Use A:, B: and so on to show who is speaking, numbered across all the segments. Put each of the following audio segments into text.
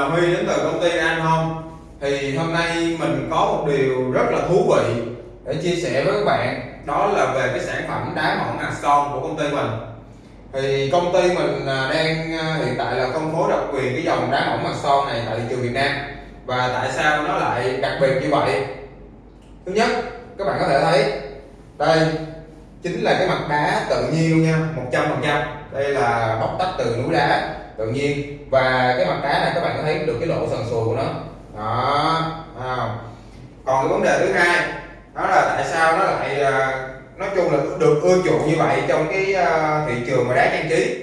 A: là Huy đến từ công ty An Home. Thì hôm nay mình có một điều rất là thú vị để chia sẻ với các bạn. Đó là về cái sản phẩm đá mỏng hạt son của công ty mình. Thì công ty mình à, đang à, hiện tại là phân phối độc quyền cái dòng đá mỏng hạt son này tại thị trường Việt Nam. Và tại sao nó lại đặc biệt như vậy? Thứ nhất, các bạn có thể thấy Đây chính là cái mặt đá tự nhiên nha 100% Đây là bóc tách từ núi đá tự nhiên. Và cái mặt đá này các bạn có thấy được cái lỗ sần sùi của nó. Đó à. còn cái vấn đề thứ hai đó là tại sao nó lại ờ, nói chung là được ưa chuộng như vậy trong cái ờ, thị trường mà đá trang trí?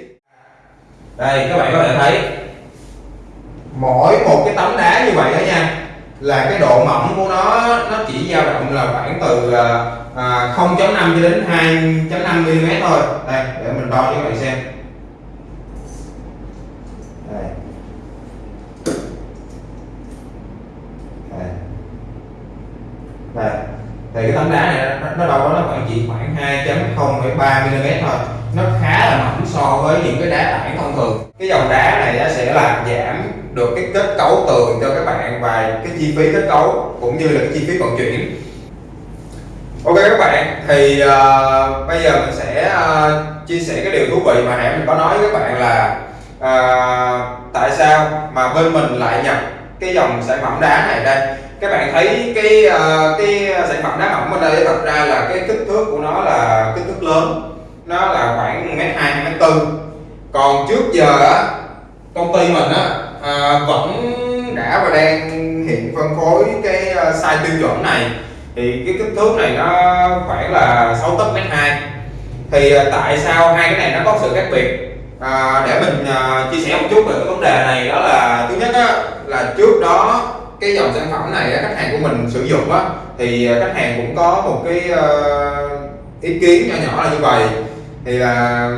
A: Đây các bạn có thể thấy mỗi một cái tấm đá như vậy đó nha là cái độ mỏng của nó nó chỉ dao động là khoảng từ ờ, à, 0.5 cho đến 2.5 mm thôi. Đây để mình đo cho các bạn xem đây thì cái tấm đá này nó, nó đâu có nó khoảng chỉ khoảng 2.0,3 mm thôi. Nó khá là mỏng so với những cái đá tảng thông thường. Cái dòng đá này nó sẽ làm giảm được cái kết cấu tường cho các bạn và cái chi phí kết cấu cũng như là cái chi phí vận chuyển. Ok các bạn thì uh, bây giờ mình sẽ uh, chia sẻ cái điều thú vị mà nãy mình có nói với các bạn là uh, tại sao mà bên mình lại nhập cái dòng sản phẩm đá này đây? Các bạn thấy cái uh, cái sản phẩm đá mỏng ở đây thật ra là cái kích thước của nó là kích thước lớn. Nó là khoảng mét hai mét tư. Còn trước giờ á công ty mình á uh, vẫn đã và đang hiện phân phối cái ờ, size tiêu chuẩn này. Thì cái kích thước này nó khoảng là 6 tấc mét hai. Thì tại sao hai cái này nó có sự khác biệt? À, để mình à, chia sẻ một chút về cái vấn đề này. Đó là thứ nhất á, là trước đó cái dòng sản phẩm này khách hàng của mình sử dụng á thì ờ, khách hàng cũng có một cái ờ, ý kiến nhỏ nhỏ là như vậy. Thì là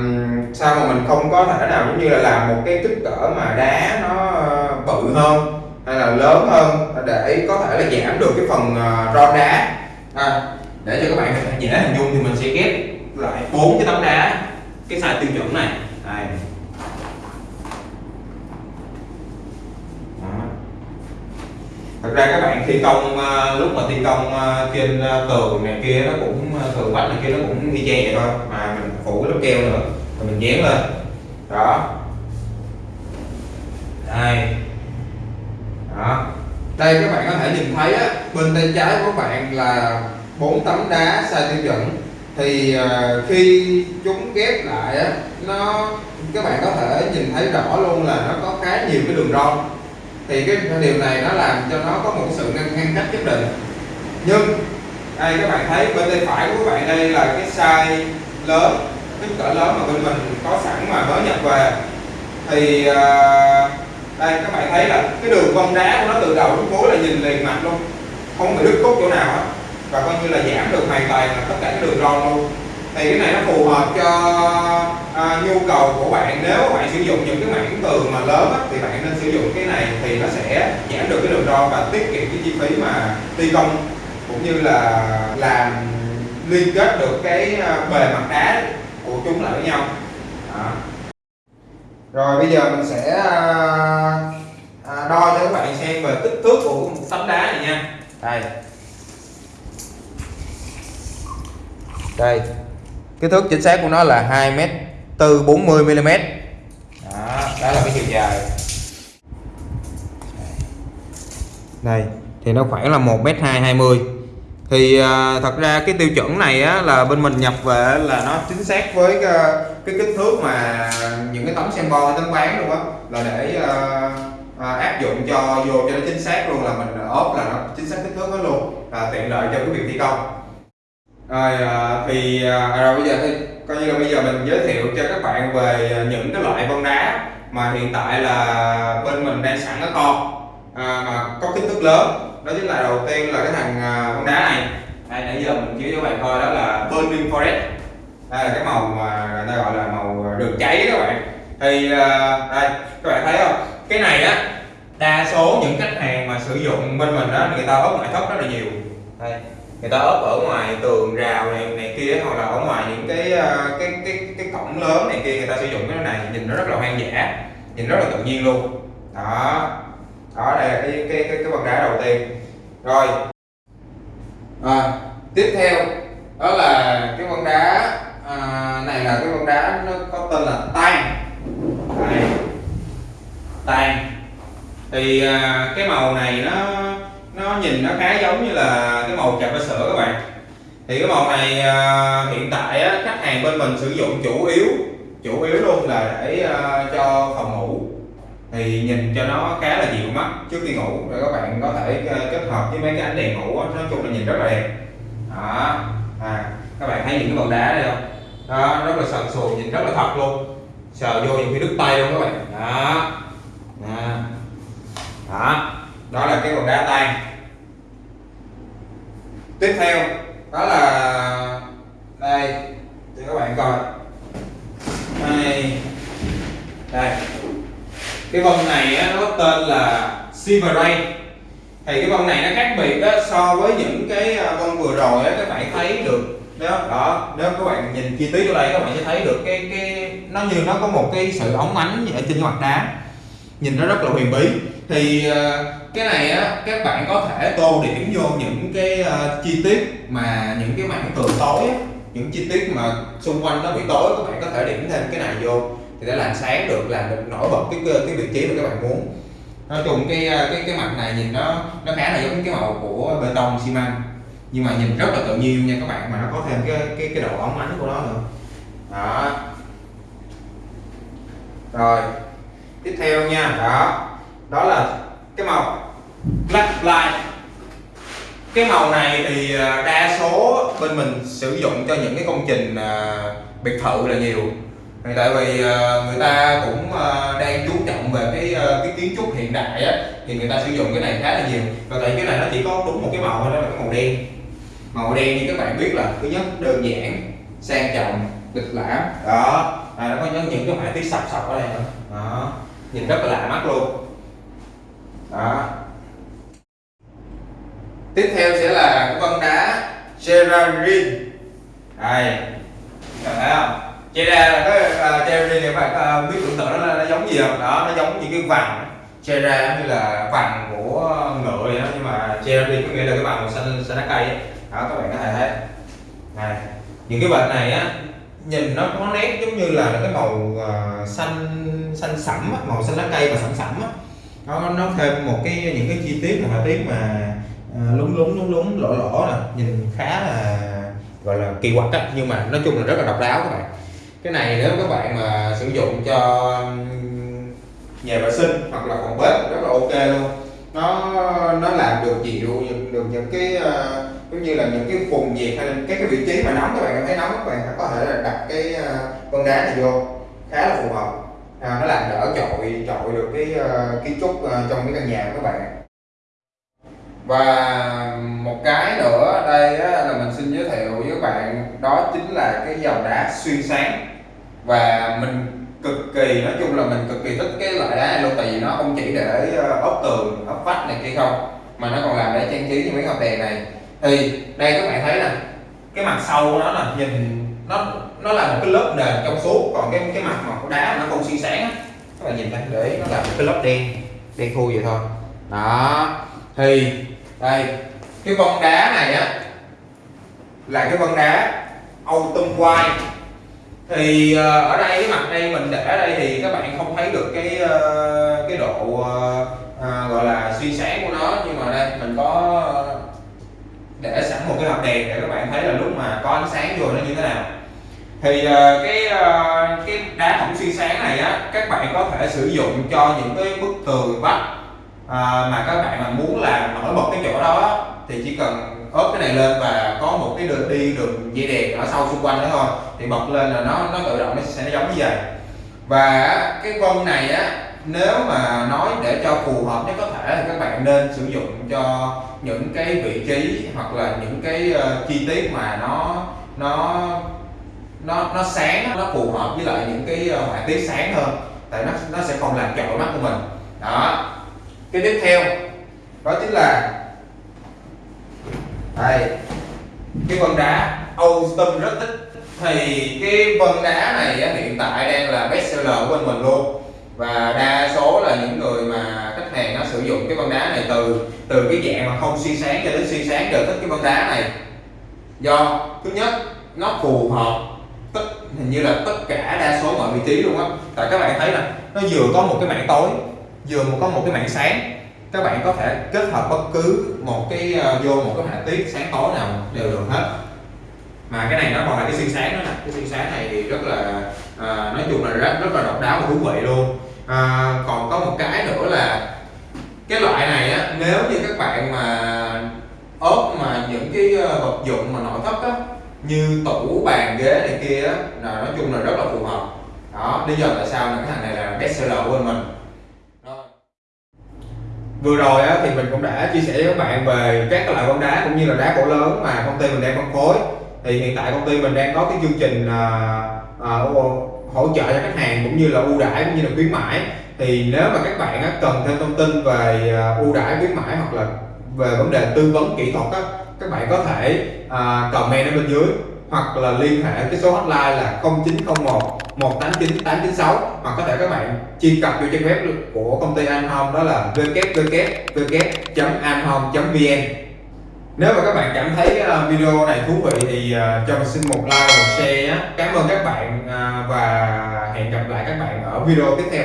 A: sao mà mình không có thể nào giống như là làm một cái kích cỡ mà đá nó ờ, bự hơn hay là lớn hơn để có thể là giảm được cái phần uh, ron đá? À, để cho các bạn dễ hình dung thì mình sẽ ghép lại bốn cái tấm đá cái size tiêu chuẩn này. Đây. Thực ra các bạn thi công ờ, lúc mà thi công ờ, trên ờ, tường này kia nó cũng tường vách này kia nó cũng y chang vậy thôi mà mình phủ lớp keo nữa rồi mình dán lên. Đó. Đây. Đó. Đây các bạn có thể nhìn thấy á, bên tay trái của các bạn là bốn tấm đá sai tiêu chuẩn. Thì khi chúng ghép lại á nó các bạn có thể nhìn thấy rõ luôn là nó có khá nhiều cái đường ron thì cái điều này nó làm cho nó có một sự ngăn, ngăn cách nhất định. Nhưng đây các bạn thấy bên tay phải của các bạn đây là cái size lớn kích cỡ lớn mà bên mình có sẵn mà mới nhập về. Thì uh, đây các bạn thấy là cái đường vân đá của nó từ đầu đến cuối là nhìn liền mặt luôn. Không bị đứt cốt chỗ nào hết. Và coi như là giảm được hoàn toàn là tất cả cái đường ron luôn thì cái này nó phù hợp cho à, nhu cầu của bạn. Nếu bạn sử dụng những cái mảng tường mà lớn á, thì bạn nên sử dụng cái này thì nó sẽ giảm được cái đường ron và tiết kiệm cái chi phí mà thi công cũng như là làm liên kết được cái à, bề mặt đá của chúng lại với nhau. À. rồi bây giờ mình sẽ à, à, đo cho các bạn xem về kích thước của tấm đá này nha. Đây. Đây kích thước chính xác của nó là 2 m từ 40 mm đó, đó là cái chiều dài. Đây thì nó khoảng là 1 m 220 thì à, thật ra cái tiêu chuẩn này á, là bên mình nhập về là nó chính xác với cái, cái kích thước mà những cái tấm xem bo tấm bán luôn á. Là để à, à, áp dụng cho vô cho nó chính xác luôn là mình ốp là nó chính xác kích thước đó luôn. À, tiện lợi cho cái việc thi công rồi à, thì à, à, rồi bây giờ thì coi như là bây giờ mình giới thiệu cho các bạn về những cái loại vân đá mà hiện tại là bên mình đang sẵn ở kho à, mà có kích thước lớn. Đó chính là đầu tiên là cái thằng à, vân đá này. Đây nãy giờ mình chiếu cho các bạn coi đó là burning forest. Đây là cái màu mà người ta gọi là màu đường cháy các bạn. Thì đây các bạn thấy không? Cái này á đa số những khách hàng mà sử dụng bên mình đó người ta ốp ngoại thất rất là nhiều. Đây người ta ốp ở ngoài tường rào này này kia hoặc là ở ngoài những cái ờ, cái cái cái cổng lớn này kia người ta sử dụng cái này nhìn nó rất là hoang dã nhìn rất là tự nhiên luôn. Đó. Đó đây là cái cái cái, cái vân đá đầu tiên. Rồi. À, tiếp theo đó là cái vân đá à, này là cái vân đá nó có tên là tan tan thì à, cái màu này nó nó nhìn nó khá giống như là cái màu cà phê sữa các bạn. Thì cái màu này à, hiện tại á, khách hàng bên mình sử dụng chủ yếu chủ yếu luôn là để à, cho phòng ngủ. Thì nhìn cho nó khá là dịu mắt trước khi ngủ để các bạn có thể à, kết hợp với mấy cái ánh đèn ngủ á, nói chung là nhìn rất là đẹp. Đó à, các bạn thấy những cái vòng đá đây không? Đó rất là sần sùi nhìn rất là thật luôn. Sờ vô những cái đứt tay luôn các bạn. Đó. Đó đó, đó là cái vòng đá tan tiếp theo đó là đây cho các bạn coi. Đây đây. Cái vân này á, nó tên là Silver Ray. Thì cái vân này nó khác biệt á, so với những cái à, vân vừa rồi á, các bạn thấy được. Nếu đó nếu các bạn nhìn chi tiết ở đây các bạn sẽ thấy được cái cái nó như nó có một cái sự ống ánh ở trên mặt đá. Nhìn nó rất là huyền bí thì ờ, cái này á các bạn có thể tô điểm vô những cái ờ, chi tiết mà những cái mảng tường tối á, những chi tiết mà xung quanh nó bị tối các bạn có thể điểm thêm cái này vô thì để làm sáng được làm được nổi bật cái cái vị trí mà các bạn muốn. Nói chung cái ờ, cái cái mặt này nhìn nó nó khá là giống cái màu của bê tông xi măng nhưng mà nhìn rất là tự nhiên nha các bạn mà nó có thêm cái cái cái độ óng ánh của nó nữa. Đó. Rồi tiếp theo nha đó đó là cái màu. Black light cái màu này thì à, đa số bên mình sử dụng cho những cái công trình à, biệt thự là nhiều. Tại vì à, người ta cũng đang chú trọng về cái cái kiến trúc hiện đại á thì người ta sử dụng cái này khá là nhiều. Và tại cái này nó chỉ có đúng một cái màu thôi đó là cái màu đen. Màu đen như các bạn biết là thứ nhất đơn giản sang trọng lịch lãm. Đó. À, nó có những cái họa tiết sọc sọc ở đây nữa đó. Nhìn rất là lạ mắt luôn đó. Tiếp theo sẽ là cái vân đá Gerardin này các thấy không? Chera là cái uh, Gerardin các bạn uh, biết tưởng tượng nó, nó giống gì không? Đó nó giống những cái vằn Chera như là vằn của ngựa vậy đó nhưng mà Gerardin có nghĩa là cái vằn màu xanh xanh lá cây ấy. đó các bạn có thể thấy. Này những cái vệt này á nhìn nó có nét giống như là cái màu uh, xanh xanh sẫm màu xanh lá cây và sẫm sẫm á nó nó thêm một cái những cái chi tiết họa tiết mà uh, lúng lúng lúng lúng lỗ lỗ nè nhìn khá là gọi là kỳ quặc á. Nhưng mà nói chung là rất là độc đáo các bạn. Cái này nếu các bạn mà sử dụng cho nhà vệ sinh hoặc là phòng bếp rất là ok luôn. Nó nó làm được dịu được những cái uh, giống như là những cái vùng nhiệt hay là cái cái vị trí mà nóng các bạn cảm thấy nóng các bạn có thể là đặt cái uh, con đá này vô khá là phù hợp à, nó làm đỡ trội trội được cái uh, kiến trúc uh, trong cái căn nhà của các bạn. Và một cái nữa đây á, là mình xin giới thiệu với các bạn đó chính là cái dòng đá xuyên sáng. Và mình cực kỳ nói chung là mình cực kỳ thích cái loại đá này luôn tại vì nó không chỉ để ờ, ốp tường ốp vách này kia không mà nó còn làm để trang trí như mấy ngọn đèn này. Thì đây các bạn thấy nè cái mặt sau của nó là nhìn nó nó là một cái lớp nền trong suốt còn cái cái mặt mà của đá nó không xuyên sáng á. Các bạn nhìn thấy để nó là một cái lớp đen đen thui vậy thôi. Đó thì đây cái vân đá này á là cái vân đá autumn white. Thì ờ, ở đây cái mặt đây mình để ở đây thì các bạn không thấy được cái ờ, cái độ ờ, à, gọi là suy sáng của nó. Nhưng mà đây mình có để sẵn một cái hộp đèn để các bạn thấy là lúc mà có ánh sáng vô nó như thế nào thì ờ, cái ờ, cái đá thủng xuyên sáng này á các bạn có thể sử dụng cho những cái bức tường vách à, mà các bạn mà muốn làm nổi bật cái chỗ đó thì chỉ cần ốp cái này lên và có một cái đường đi đường dây đèn ở sau xung quanh đó thôi thì bật lên là nó nó tự động nó sẽ giống như vậy. Và cái vân này á nếu mà nói để cho phù hợp nhất có thể thì các bạn nên sử dụng cho những cái vị trí hoặc là những cái uh, chi tiết mà nó nó nó nó sáng nó phù hợp với lại những cái ờ, họa tiết sáng hơn. Tại nó nó sẽ không làm chọi mắt của mình. Đó. Cái tiếp theo, đó chính là đây. Cái vân đá Austin rất thích. Thì cái vân đá này hiện tại đang là best seller của bên mình luôn. Và đa số là những người mà khách hàng nó sử dụng cái vân đá này từ từ cái dạng mà không xuyên sáng cho đến xuyên sáng đều thích cái vân đá này. Do, thứ nhất, nó phù hợp hình như là tất cả đa số mọi vị trí luôn á. Tại các bạn thấy là nó vừa có một cái mảng tối vừa có một cái mảng sáng. Các bạn có thể kết hợp bất cứ một cái uh, vô một cái họa tiết sáng tối nào đều được hết. Mà cái này nó còn là cái xuyên sáng đó nè. Cái xuyên sáng này thì rất là à, nói chung là rất rất là độc đáo và thú vị luôn. À, còn có một cái nữa là cái loại này á nếu như các bạn mà ốp mà những cái vật dụng mà nội thất á như tủ bàn ghế này kia là nói chung là rất là phù hợp. Đó lý do tại sao là cái thằng này là best seller của mình. Vừa rồi á, thì mình cũng đã chia sẻ với các bạn về các loại bóng đá cũng như là đá cổ lớn mà công ty mình đang phân phối. Thì hiện tại công ty mình đang có cái chương trình à, à, hỗ trợ cho khách hàng cũng như là ưu đãi cũng như là khuyến mãi. Thì nếu mà các bạn á, cần thêm thông tin về à, ưu đãi khuyến mãi hoặc là về vấn đề tư vấn kỹ thuật á, các bạn có thể à, comment ở bên dưới hoặc là liên hệ cái số hotline là 0901 189 896 hoặc có thể các bạn truy cập vô trang web của công ty Anhome đó là www.anhome.vn nếu mà các bạn cảm thấy à, video này thú vị thì à, cho mình xin một like một share nhé. Cảm ơn các bạn à, và hẹn gặp lại các bạn ở video tiếp theo.